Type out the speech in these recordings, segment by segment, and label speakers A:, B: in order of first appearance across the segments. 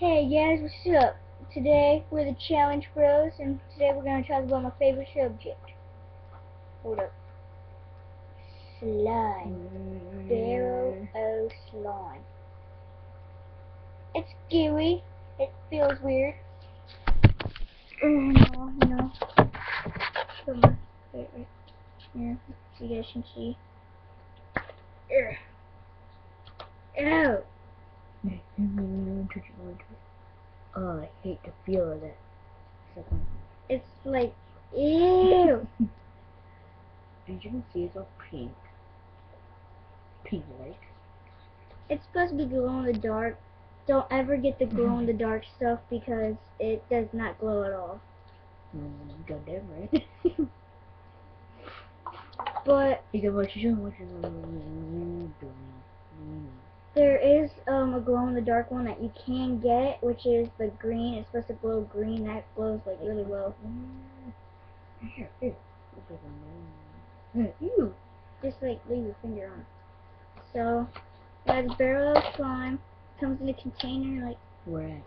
A: Hey guys, what's up? Today we're the Challenge Bros, and today we're gonna talk about my favorite subject. Hold up. Slime. Barrel o slime. It's scary. It feels weird. Oh, no, no. Come on. Right, right. Here, so you guys can see. Ugh. Ew.
B: Oh, I hate the feel of that. Second.
A: It's like, ew.
B: As you can see, it's all pink. Pink like.
A: It's supposed to be glow in the dark. Don't ever get the glow in the dark stuff because it does not glow at all.
B: Mm, goddamn right.
A: But
B: you can watch your watch your
A: there is um a glow in the dark one that you can get, which is the green. It's supposed to glow green. That glows like really well.
B: Here, here. Ew.
A: Just like leave your finger on. it. So, the barrel of slime comes in a container like
B: Where at?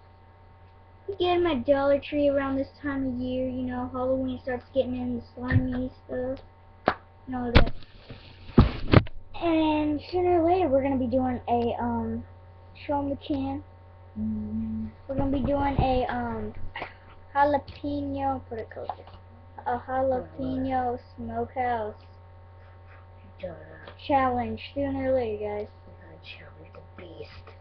A: you get them at Dollar Tree around this time of year. You know, Halloween starts getting in the slimy stuff and all that. And sooner or later, we're gonna be doing a um, show 'em the can.
B: Mm,
A: We're gonna be doing a um, jalapeno. Put it closer. A jalapeno smokehouse
B: duh.
A: challenge sooner or later, guys.
B: We're gonna challenge the beast.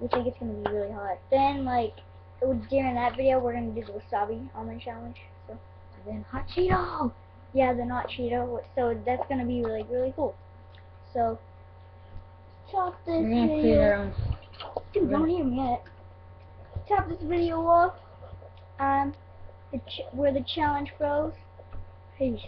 A: We think it's gonna be really hot. Then, like, during that video, we're gonna do the wasabi almond challenge. So.
B: And then hot Cheeto.
A: Yeah, the not Cheeto. So that's gonna be like really cool. So top this
B: We're gonna
A: video. Dude, don't hear me yet. Top this video off. Um, the ch we're the challenge bros. Peace.